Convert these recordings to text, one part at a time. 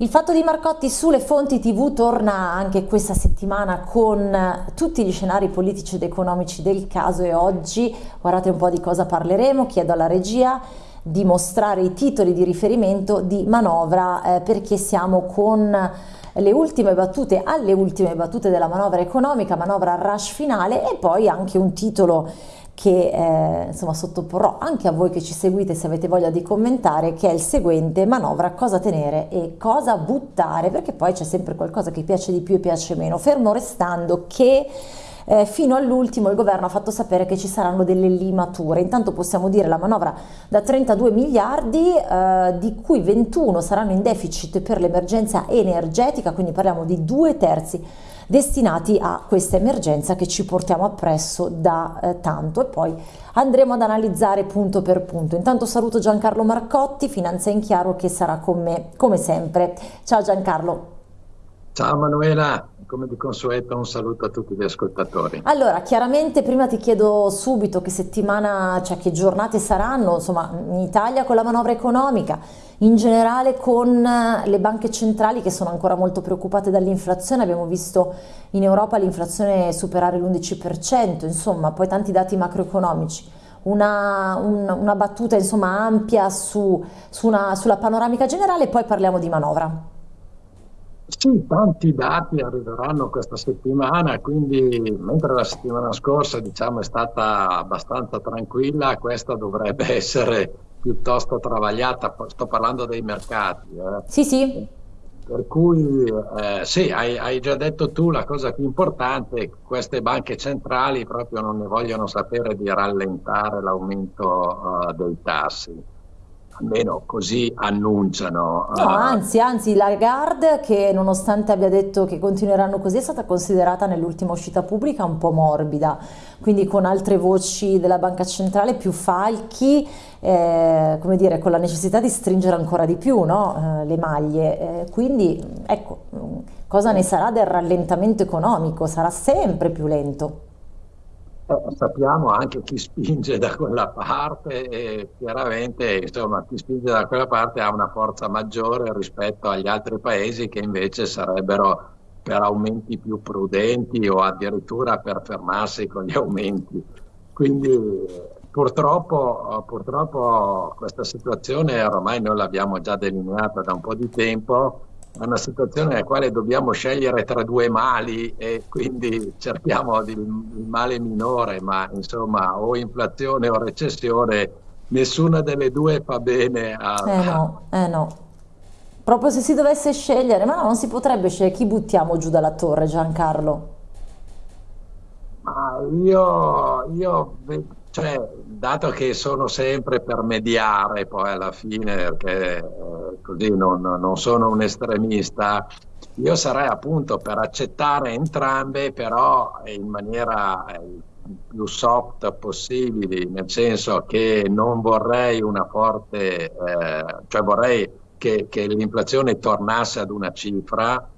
Il fatto di Marcotti sulle fonti tv torna anche questa settimana con tutti gli scenari politici ed economici del caso e oggi, guardate un po' di cosa parleremo, chiedo alla regia di mostrare i titoli di riferimento di manovra eh, perché siamo con le ultime battute, alle ultime battute della manovra economica, manovra rush finale e poi anche un titolo che eh, insomma sottoporrò anche a voi che ci seguite se avete voglia di commentare che è il seguente manovra cosa tenere e cosa buttare perché poi c'è sempre qualcosa che piace di più e piace meno fermo restando che eh, fino all'ultimo il governo ha fatto sapere che ci saranno delle limature. Intanto possiamo dire la manovra da 32 miliardi eh, di cui 21 saranno in deficit per l'emergenza energetica quindi parliamo di due terzi destinati a questa emergenza che ci portiamo appresso da eh, tanto e poi andremo ad analizzare punto per punto. Intanto saluto Giancarlo Marcotti, Finanza in Chiaro che sarà con me come sempre. Ciao Giancarlo. Ciao Manuela, come di consueto un saluto a tutti gli ascoltatori. Allora, chiaramente prima ti chiedo subito che settimana, cioè che giornate saranno, insomma, in Italia con la manovra economica, in generale con le banche centrali che sono ancora molto preoccupate dall'inflazione, abbiamo visto in Europa l'inflazione superare l'11%, insomma, poi tanti dati macroeconomici. Una, un, una battuta insomma ampia su, su una, sulla panoramica generale e poi parliamo di manovra. Sì, tanti dati arriveranno questa settimana, quindi mentre la settimana scorsa diciamo, è stata abbastanza tranquilla, questa dovrebbe essere piuttosto travagliata, sto parlando dei mercati. Eh. Sì, sì. Per cui eh, sì, hai, hai, già detto tu la cosa più importante, queste banche centrali proprio non ne vogliono sapere di rallentare l'aumento uh, dei tassi almeno così annunciano. No, anzi, anzi, la Lagarde, che nonostante abbia detto che continueranno così, è stata considerata nell'ultima uscita pubblica un po' morbida, quindi con altre voci della Banca Centrale più falchi, eh, come dire, con la necessità di stringere ancora di più no? eh, le maglie. Eh, quindi, ecco, cosa ne sarà del rallentamento economico? Sarà sempre più lento. Sappiamo anche chi spinge da quella parte e chiaramente insomma, chi spinge da quella parte ha una forza maggiore rispetto agli altri paesi che invece sarebbero per aumenti più prudenti o addirittura per fermarsi con gli aumenti. Quindi purtroppo, purtroppo questa situazione ormai noi l'abbiamo già delineata da un po' di tempo è una situazione nella quale dobbiamo scegliere tra due mali e quindi cerchiamo di, il male minore, ma insomma o inflazione o recessione, nessuna delle due fa bene a... Eh no, eh no. Proprio se si dovesse scegliere, ma no, non si potrebbe scegliere chi buttiamo giù dalla torre, Giancarlo? Ma io, io cioè, dato che sono sempre per mediare poi alla fine, perché eh, così non, non, sono un estremista, io sarei appunto per accettare entrambe, però in maniera eh, più soft possibile, nel senso che non vorrei una forte, eh, cioè vorrei che, che l'inflazione tornasse ad una cifra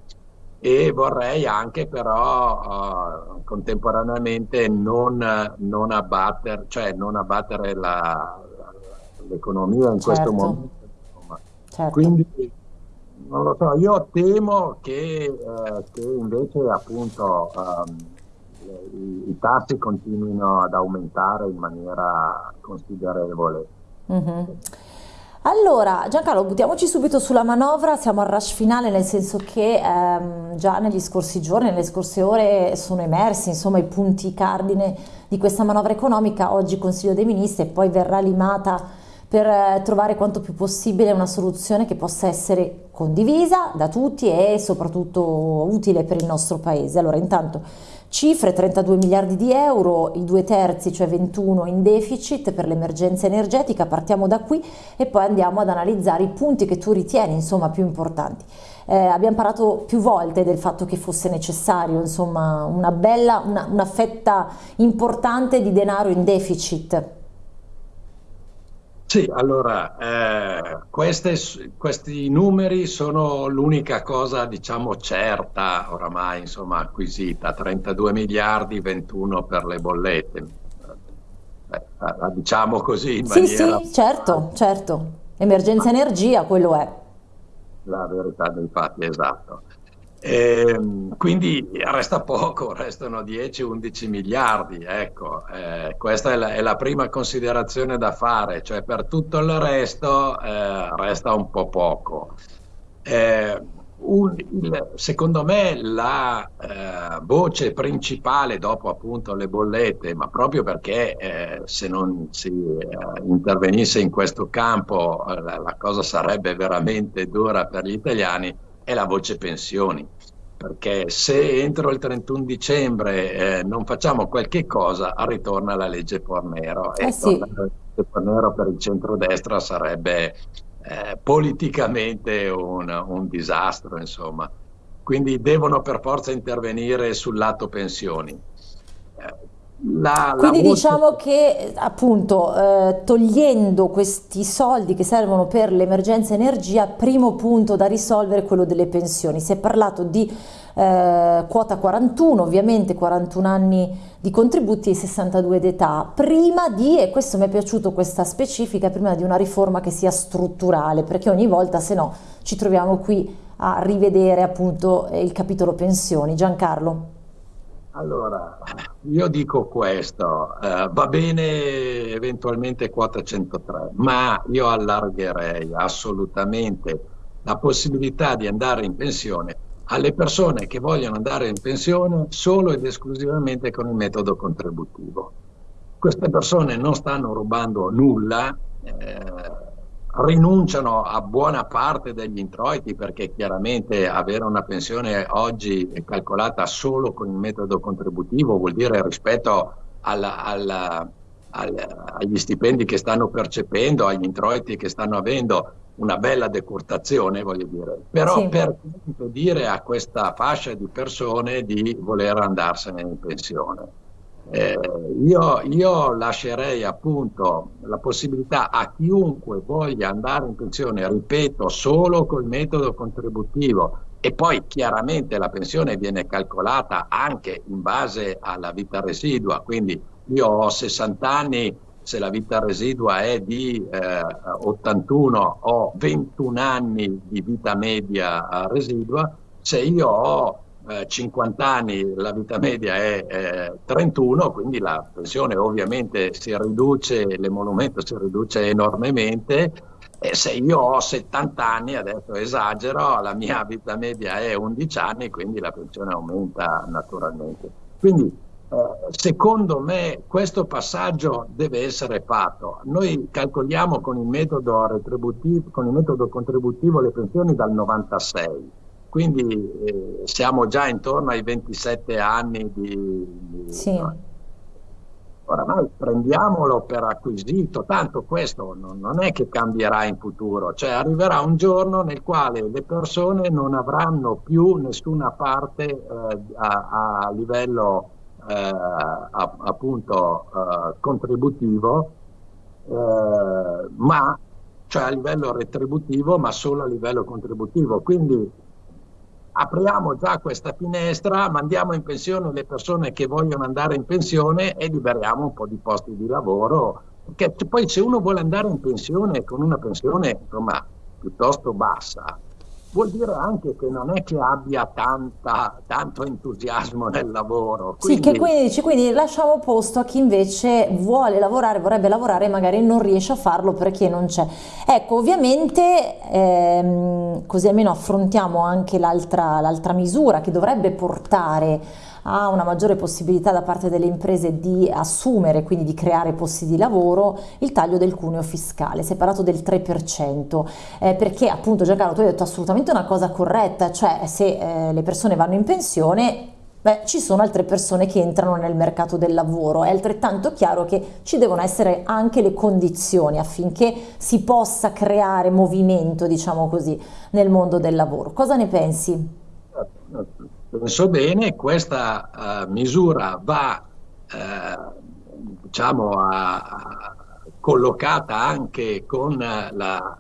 e vorrei anche però uh, contemporaneamente non, non, abbattere, cioè non abbattere l'economia in certo. questo momento. Certo. Quindi non lo so, io temo che, eh, che invece appunto um, i, i, tassi continuino ad aumentare in maniera considerevole. Mm -hmm. Allora, Giancarlo, buttiamoci subito sulla manovra, siamo al rush finale nel senso che ehm, già negli scorsi giorni, nelle scorse ore sono emersi insomma, i punti cardine di questa manovra economica, oggi Consiglio dei Ministri e poi verrà limata per eh, trovare quanto più possibile una soluzione che possa essere condivisa da tutti e soprattutto utile per il nostro Paese. Allora, intanto Cifre 32 miliardi di euro, i due terzi, cioè 21 in deficit per l'emergenza energetica, partiamo da qui e poi andiamo ad analizzare i punti che tu ritieni insomma più importanti. Eh, abbiamo parlato più volte del fatto che fosse necessario insomma una bella, una, una fetta importante di denaro in deficit sì, allora, eh, queste, questi numeri sono l'unica cosa, diciamo, certa oramai, insomma, acquisita, 32 miliardi, 21 per le bollette. Eh, la diciamo così in sì, maniera... Sì, certo, certo. Emergenza Ma... energia, quello è. la verità dei fatti, esatto. E, quindi resta poco, restano 10-11 miliardi, ecco, eh, questa è la, è la, prima considerazione da fare, cioè per tutto il resto eh, resta un po' poco. Eh, un, secondo me la eh, voce principale dopo appunto le bollette, ma proprio perché eh, se non si eh, intervenisse in questo campo la, la, cosa sarebbe veramente dura per gli italiani, è la voce pensioni. Perché se entro il 31 dicembre eh, non facciamo qualche cosa, ritorna la legge Fornero. e sì. la legge Fornero per il centrodestra sarebbe eh, politicamente un, un, disastro, insomma. Quindi devono per forza intervenire sul lato pensioni. La, Quindi la diciamo che appunto eh, togliendo questi soldi che servono per l'emergenza energia, primo punto da risolvere è quello delle pensioni. Si è parlato di eh, quota 41, ovviamente 41 anni di contributi e 62 d'età, prima di, e questo mi è piaciuto questa specifica, prima di una riforma che sia strutturale, perché ogni volta se no ci troviamo qui a rivedere appunto il capitolo pensioni. Giancarlo. Allora, io dico questo, eh, va bene eventualmente quota 103, ma io allargherei assolutamente la possibilità di andare in pensione alle persone che vogliono andare in pensione solo ed esclusivamente con il metodo contributivo. Queste persone non stanno rubando nulla, eh, rinunciano a buona parte degli introiti perché chiaramente avere una pensione oggi calcolata solo con il metodo contributivo vuol dire rispetto alla, alla, alla, agli stipendi che stanno percependo, agli introiti che stanno avendo, una bella decurtazione, voglio dire, però sì. per dire a questa fascia di persone di voler andarsene in pensione. Eh, io, io, lascerei appunto la possibilità a chiunque voglia andare in pensione, ripeto, solo col metodo contributivo. E poi chiaramente la pensione viene calcolata anche in base alla vita residua, quindi io ho 60 anni, se la vita residua è di eh, 81 ho 21 anni di vita media eh, residua, se io ho eh, 50 anni la vita media è eh, 31, quindi la pensione ovviamente si riduce, l'emolumento si riduce enormemente e se io ho 70 anni, adesso esagero, la mia vita media è 11 anni, quindi la pensione aumenta naturalmente. Quindi eh, secondo me questo passaggio deve essere fatto. Noi calcoliamo con il metodo, con il metodo contributivo le pensioni dal 96, quindi eh, siamo già intorno ai 27 anni di... di sì. Oramai prendiamolo per acquisito, tanto questo non, non, è che cambierà in futuro, cioè arriverà un giorno nel quale le persone non avranno più nessuna parte eh, a, a livello eh, appunto eh, contributivo, eh, ma cioè a livello retributivo, ma solo a livello contributivo. Quindi apriamo già questa finestra, mandiamo in pensione le persone che vogliono andare in pensione e liberiamo un po' di posti di lavoro. Perché poi se uno vuole andare in pensione con una pensione insomma, piuttosto bassa, vuol dire anche che non è che abbia tanta, tanto entusiasmo nel lavoro. Quindi... Sì, che quindi, quindi lasciamo posto a chi invece vuole lavorare, vorrebbe lavorare e magari non riesce a farlo perché non c'è. Ecco, ovviamente ehm, così almeno affrontiamo anche l'altra misura che dovrebbe portare a una maggiore possibilità da parte delle imprese di assumere, quindi di creare posti di lavoro, il taglio del cuneo fiscale, parlato del 3%, eh, perché appunto Giancarlo tu hai detto assolutamente una cosa corretta, cioè se eh, le persone vanno in pensione Beh, ci sono altre persone che entrano nel mercato del lavoro, è altrettanto chiaro che ci devono essere anche le condizioni affinché si possa creare movimento, diciamo così, nel mondo del lavoro. Cosa ne pensi? penso bene, questa uh, misura va uh, diciamo, a, a, collocata anche con la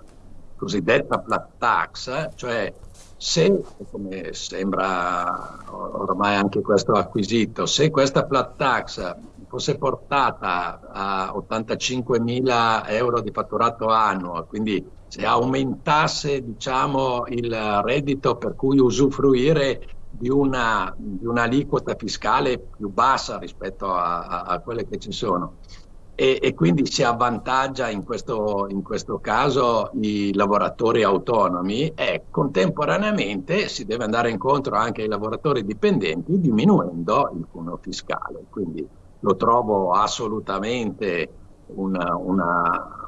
cosiddetta flat tax, cioè se, come sembra ormai anche questo acquisito, se questa flat tax fosse portata a 85 mila euro di fatturato annuo, quindi se aumentasse diciamo, il reddito per cui usufruire di, una, di un'aliquota fiscale più bassa rispetto a, a, a quelle che ci sono e, e quindi si avvantaggia in questo, in questo, caso i lavoratori autonomi e contemporaneamente si deve andare incontro anche ai lavoratori dipendenti diminuendo il cuneo fiscale. Quindi lo trovo assolutamente una, una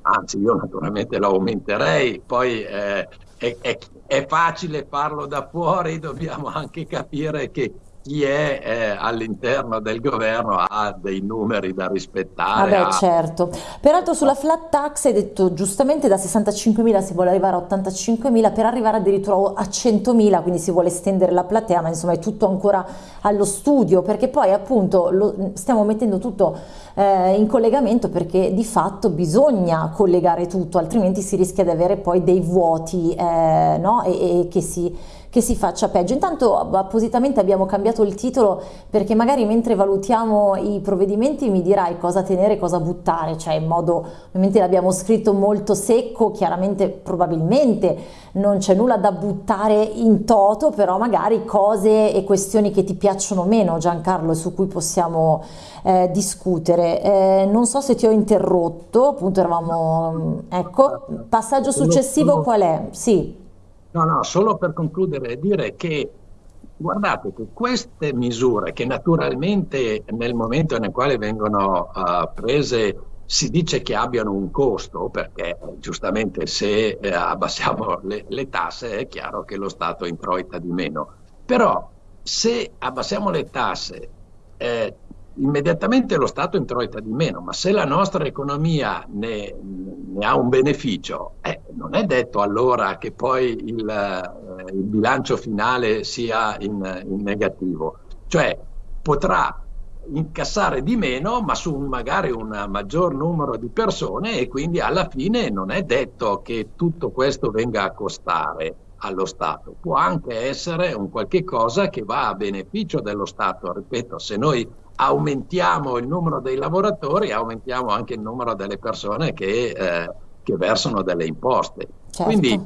anzi io naturalmente lo aumenterei, poi eh, è, è, è facile farlo da fuori, dobbiamo anche capire che chi è eh, all'interno del governo ha dei numeri da rispettare. Vabbè, ha... certo. Peraltro sulla flat tax hai detto giustamente da 65.000 si vuole arrivare a 85.000 per arrivare addirittura a 100.000, quindi si vuole estendere la platea, ma insomma è tutto ancora allo studio, perché poi appunto lo, stiamo mettendo tutto eh, in collegamento perché di fatto bisogna collegare tutto, altrimenti si rischia di avere poi dei vuoti eh, no? e, e che si che si faccia peggio. Intanto appositamente abbiamo cambiato il titolo perché magari mentre valutiamo i provvedimenti mi dirai cosa tenere e cosa buttare, cioè in modo, ovviamente l'abbiamo scritto molto secco, chiaramente probabilmente non c'è nulla da buttare in toto, però magari cose e questioni che ti piacciono meno Giancarlo su cui possiamo eh, discutere. Eh, non so se ti ho interrotto, appunto eravamo, ecco, passaggio successivo qual è? Sì. No, no, solo per concludere, dire che guardate che queste misure che naturalmente nel momento nel quale vengono uh, prese si dice che abbiano un costo perché giustamente se eh, abbassiamo le, le, tasse è chiaro che lo Stato introita di meno, però se abbassiamo le tasse eh, immediatamente lo Stato introita di meno, ma se la nostra economia ne, ne ha un beneficio, eh, non è detto allora che poi il, eh, il bilancio finale sia in, in, negativo, cioè potrà incassare di meno ma su magari un maggior numero di persone e quindi alla fine non è detto che tutto questo venga a costare allo Stato, può anche essere un qualche cosa che va a beneficio dello Stato, ripeto, se noi aumentiamo il numero dei lavoratori, aumentiamo anche il numero delle persone che, eh, che versano delle imposte. Certo. Quindi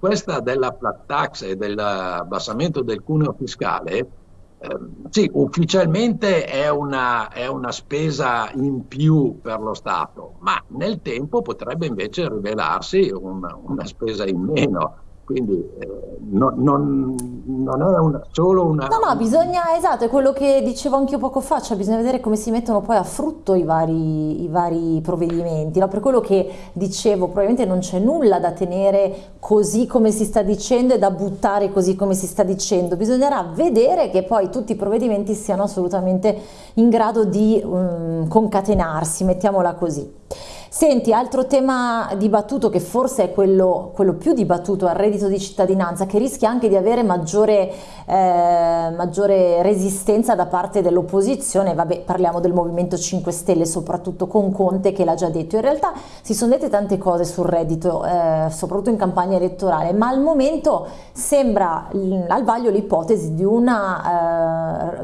questa della flat tax e dell'abbassamento del cuneo fiscale, sì, ufficialmente è una, è una, spesa in più per lo Stato, ma nel tempo potrebbe invece rivelarsi una, una spesa in meno quindi eh, no, non, non, è una, solo una... No, no, bisogna, esatto, è quello che dicevo anche io poco fa, cioè bisogna vedere come si mettono poi a frutto i vari, i vari provvedimenti, no? per quello che dicevo, probabilmente non c'è nulla da tenere così come si sta dicendo e da buttare così come si sta dicendo, bisognerà vedere che poi tutti i provvedimenti siano assolutamente in grado di um, concatenarsi, mettiamola così. Senti, altro tema dibattuto che forse è quello, quello più dibattuto al reddito di cittadinanza, che rischia anche di avere maggiore, eh, maggiore resistenza da parte dell'opposizione, vabbè parliamo del Movimento 5 Stelle, soprattutto con Conte che l'ha già detto. In realtà si sono dette tante cose sul reddito, eh, soprattutto in campagna elettorale, ma al momento sembra al vaglio l'ipotesi di, eh,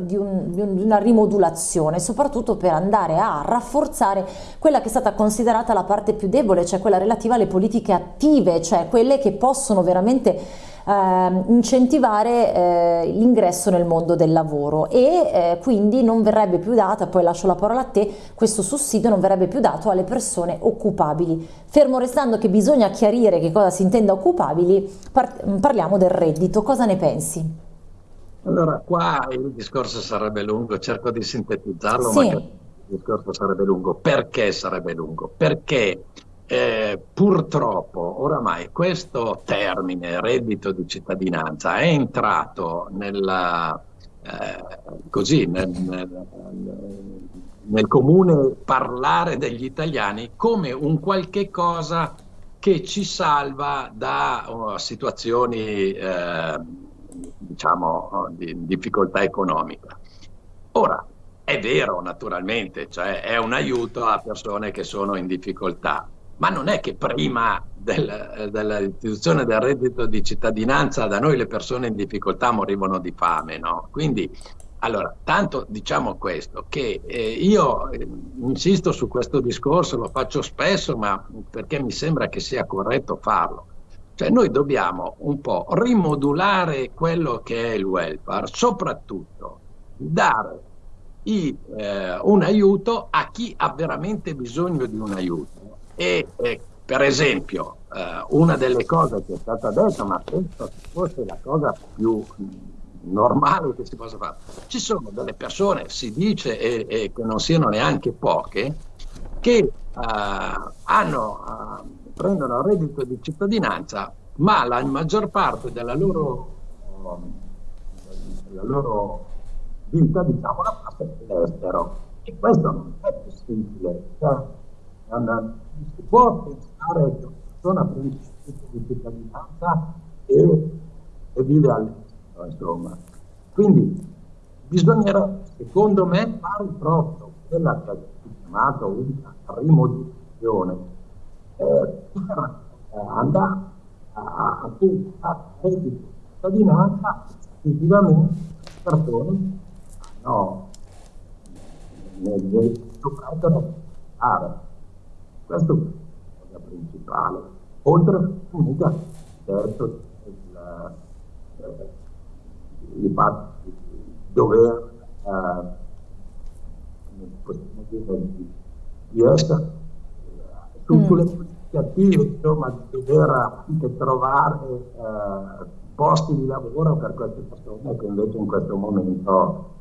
di, un, di una rimodulazione, soprattutto per andare a rafforzare quella che è stata considerata considerata la parte più debole, cioè quella relativa alle politiche attive, cioè quelle che possono veramente eh, incentivare eh, l'ingresso nel mondo del lavoro e eh, quindi non verrebbe più data, poi lascio la parola a te, questo sussidio non verrebbe più dato alle persone occupabili. Fermo restando che bisogna chiarire che cosa si intenda occupabili, par parliamo del reddito, cosa ne pensi? Allora, qua il discorso sarebbe lungo, cerco di sintetizzarlo, sì. Il discorso sarebbe lungo. Perché sarebbe lungo? Perché eh, purtroppo oramai questo termine reddito di cittadinanza è entrato nella, eh, così, nel, nel, nel, comune parlare degli italiani come un qualche cosa che ci salva da uh, situazioni eh, diciamo di difficoltà economica. Ora, è vero, naturalmente, cioè è un aiuto a persone che sono in difficoltà, ma non è che prima del, dell'istituzione del reddito di cittadinanza da noi le persone in difficoltà morivano di fame, no? Quindi Allora, tanto diciamo questo, che eh, io eh, insisto su questo discorso, lo faccio spesso, ma perché mi sembra che sia corretto farlo. Cioè noi dobbiamo un po' rimodulare quello che è il welfare, soprattutto dare i, eh, un aiuto a chi ha veramente bisogno di un aiuto. E per esempio, eh, una delle cose che è stata detta, ma penso che fosse la cosa più normale che si possa fare. Ci sono delle persone, si dice, e, e che non siano neanche poche, che uh, hanno, uh, prendono reddito di cittadinanza, ma la maggior parte della loro, della loro vita, diciamo, la all'estero. E questo non è possibile. Cioè, non, si può pensare che una persona prende il di cittadinanza e, e vive all'estero insomma. Quindi bisognerà, secondo me, fare proprio quella che è chiamata una rimodulazione eh, eh, andare a, a, a reddito cittadinanza effettivamente persone no, dovrebbero fare. Questo è la cosa principale. Oltre a certo, il, eh, il fatto di dover eh, di, essere su, mm. sulle attive, insomma, di dover anche trovare eh, posti di lavoro per queste persone che invece in questo momento eh,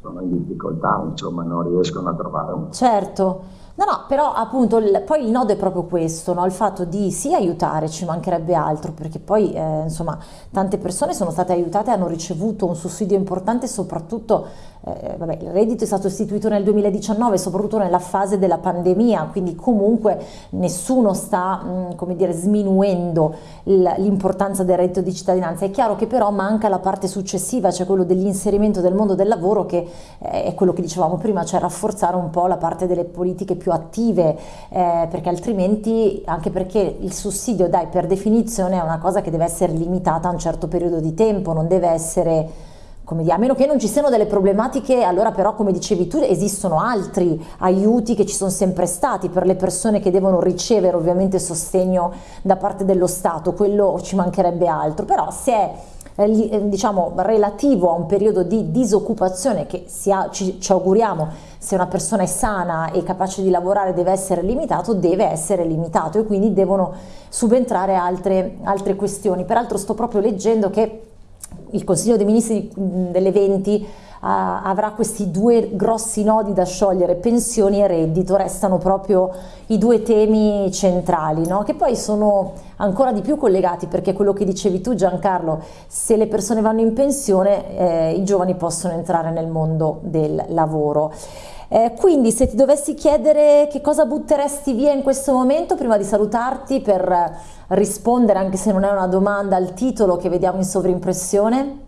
sono in difficoltà, insomma, non riescono a trovare un... Certo. No, no, però appunto il, poi il nodo è proprio questo, no? il fatto di sì aiutare, ci mancherebbe altro, perché poi eh, insomma tante persone sono state aiutate, hanno ricevuto un sussidio importante soprattutto eh, vabbè, il reddito è stato istituito nel 2019, soprattutto nella fase della pandemia, quindi comunque nessuno sta, mh, mm, come dire, sminuendo l'importanza del reddito di cittadinanza. È chiaro che però manca la parte successiva, cioè quello dell'inserimento del mondo del lavoro, che eh, è quello che dicevamo prima, cioè rafforzare un po' la parte delle politiche più attive, eh, perché altrimenti, anche perché il sussidio, dai, per definizione è una cosa che deve essere limitata a un certo periodo di tempo, non deve essere come dire, a meno che non ci siano delle problematiche, allora però come dicevi tu esistono altri aiuti che ci sono sempre stati per le persone che devono ricevere ovviamente sostegno da parte dello Stato, quello ci mancherebbe altro, però se è eh, eh, diciamo relativo a un periodo di disoccupazione che ha, ci, ci auguriamo se una persona è sana e capace di lavorare deve essere limitato, deve essere limitato e quindi devono subentrare altre, altre questioni. Peraltro sto proprio leggendo che il Consiglio dei Ministri delle 20 Uh, avrà questi due grossi nodi da sciogliere, pensioni e reddito, restano proprio i due temi centrali, no? che poi sono ancora di più collegati perché quello che dicevi tu Giancarlo, se le persone vanno in pensione eh, i giovani possono entrare nel mondo del lavoro. Eh, quindi se ti dovessi chiedere che cosa butteresti via in questo momento prima di salutarti per rispondere, anche se non è una domanda, al titolo che vediamo in sovrimpressione?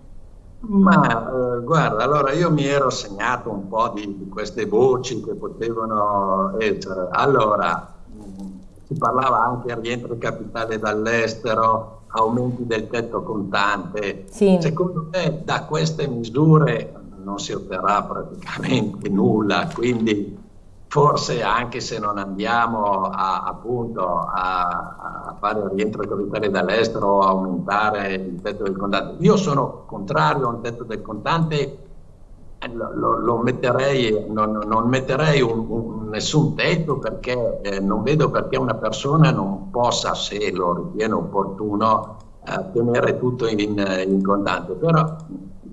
Ma eh, guarda, allora io mi ero segnato un po' di, di queste voci che potevano essere. Allora, mh, si parlava anche di rientro capitale dall'estero, aumenti del tetto contante. Sì. Secondo me da queste misure non si otterrà praticamente nulla, quindi forse anche se non andiamo a, appunto a, a fare rientro capitale dall'estero o aumentare il tetto del contante. Io sono contrario a un tetto del contante, lo, lo metterei, non, non metterei un, un, nessun tetto perché eh, non vedo perché una persona non possa, se lo ritiene opportuno, eh, tenere tutto in, in contante. Però,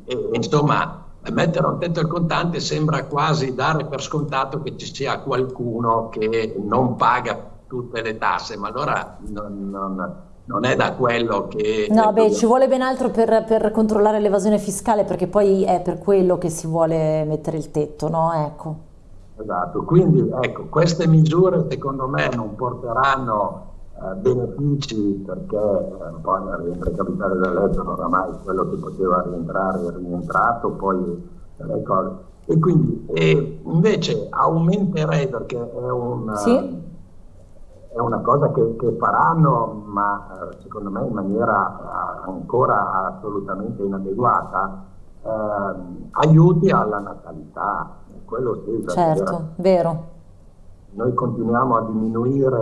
eh, insomma, mettere un tetto al contante sembra quasi dare per scontato che ci sia qualcuno che non paga tutte le tasse, ma allora non, non, non è da quello che... No, beh, ci vuole ben altro per, per controllare l'evasione fiscale perché poi è per quello che si vuole mettere il tetto, no? Ecco. Esatto, quindi ecco, queste misure secondo me non porteranno eh, benefici perché eh, poi il rientro capitale dall'estero oramai quello che poteva rientrare è rientrato, poi le cose. E quindi e invece aumenterei perché è, un, sì? è una cosa che, che, faranno, ma eh, secondo me in maniera ancora assolutamente inadeguata, aiuti alla natalità, quello sì. Certo, vero noi continuiamo a diminuire.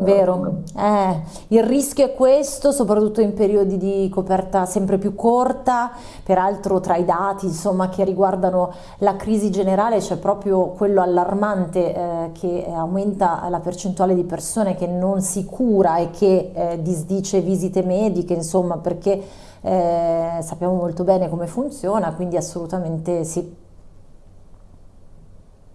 Eh, Vero, eh, il rischio è questo, soprattutto in periodi di coperta sempre più corta, peraltro tra i dati insomma, che riguardano la crisi generale c'è proprio quello allarmante eh, che aumenta la percentuale di persone che non si cura e che eh, disdice visite mediche, insomma perché eh, sappiamo molto bene come funziona, quindi assolutamente sì.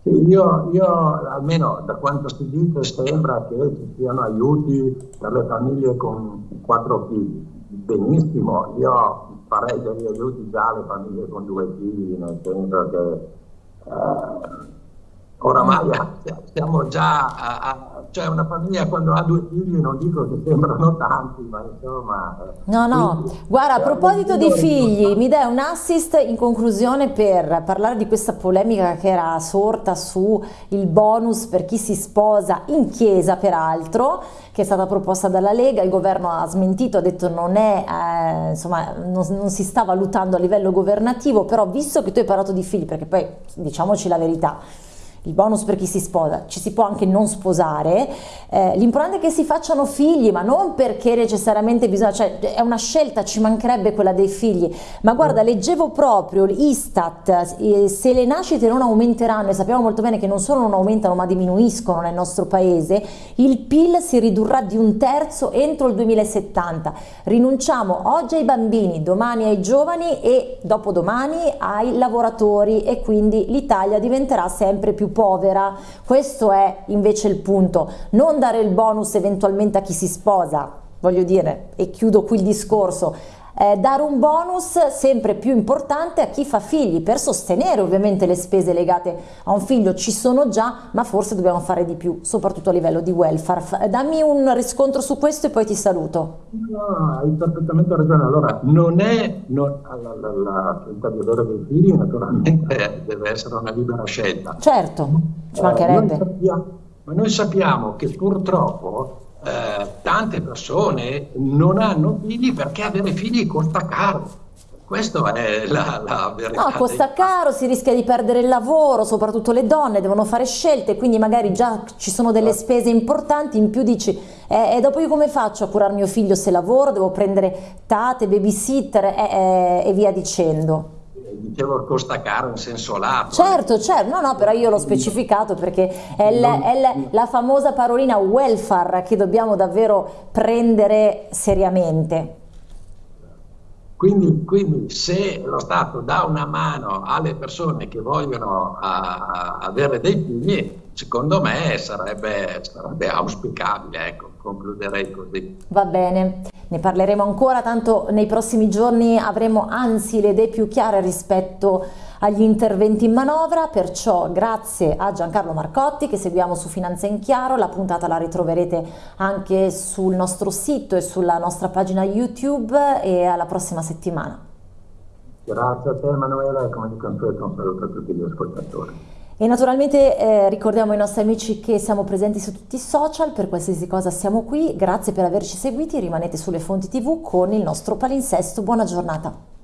Io, io, almeno da quanto si dice, sembra che ci siano aiuti per le famiglie con quattro figli. Benissimo, io farei degli aiuti già alle famiglie con due figli, nel senso che eh, oramai siamo già a, a, cioè una famiglia quando ha due figli non dico che sembrano tanti ma insomma eh, no no. quindi, guarda a proposito di figli mi dai un assist in conclusione per parlare di questa polemica che era sorta su il bonus per chi si sposa in chiesa peraltro che è stata proposta dalla Lega. Il governo ha smentito ha detto non è eh, insomma non, non si sta valutando a livello governativo però visto che tu hai parlato di figli perché poi diciamoci la verità il bonus per chi si sposa, ci si può anche non sposare, eh, l'importante è che si facciano figli, ma non perché necessariamente bisogna, cioè è una scelta, ci mancherebbe quella dei figli, ma guarda, leggevo proprio l'Istat, eh, se le nascite non aumenteranno, e sappiamo molto bene che non solo non aumentano ma diminuiscono nel nostro paese, il PIL si ridurrà di un terzo entro il 2070, rinunciamo oggi ai bambini, domani ai giovani e dopodomani ai lavoratori e quindi l'Italia diventerà sempre più povera, questo è invece il punto, non dare il bonus eventualmente a chi si sposa, voglio dire, e chiudo qui il discorso, eh, dare un bonus sempre più importante a chi fa figli per sostenere ovviamente le spese legate a un figlio. Ci sono già ma forse dobbiamo fare di più soprattutto a livello di welfare. Dammi un riscontro su questo e poi ti saluto. No, hai perfettamente ragione. Allora non è non, la, la, la scelta di avere dei figli naturalmente deve essere una libera scelta. Certo ci mancherebbe. Eh, noi sappiamo, ma noi sappiamo che purtroppo eh, tante persone non hanno figli perché avere figli costa caro. Questa è la, la verità. No, costa caro, si rischia di perdere il lavoro, soprattutto le donne devono fare scelte, quindi magari già ci sono delle spese importanti, in più dici, eh, e dopo io come faccio a curare mio figlio se lavoro, devo prendere tate, babysitter eh, eh, e via dicendo dicevo costa caro in senso lato. Certo, certo, no, no, però io l'ho specificato perché è, il, è il, la famosa parolina welfare che dobbiamo davvero prendere seriamente. Quindi, quindi, se lo Stato dà una mano alle persone che vogliono a, a avere dei figli, secondo me sarebbe, sarebbe auspicabile, ecco, concluderei così. Va bene. Ne parleremo ancora, tanto nei prossimi giorni avremo anzi le idee più chiare rispetto agli interventi in manovra, perciò grazie a Giancarlo Marcotti che seguiamo su Finanza in Chiaro, la puntata la ritroverete anche sul nostro sito e sulla nostra pagina YouTube e alla prossima settimana. Grazie a te Emanuela e come di consueto un saluto a tutti gli ascoltatori. E naturalmente eh, ricordiamo ai nostri amici che siamo presenti su tutti i social, per qualsiasi cosa siamo qui, grazie per averci seguiti, rimanete sulle fonti tv con il nostro palinsesto, buona giornata.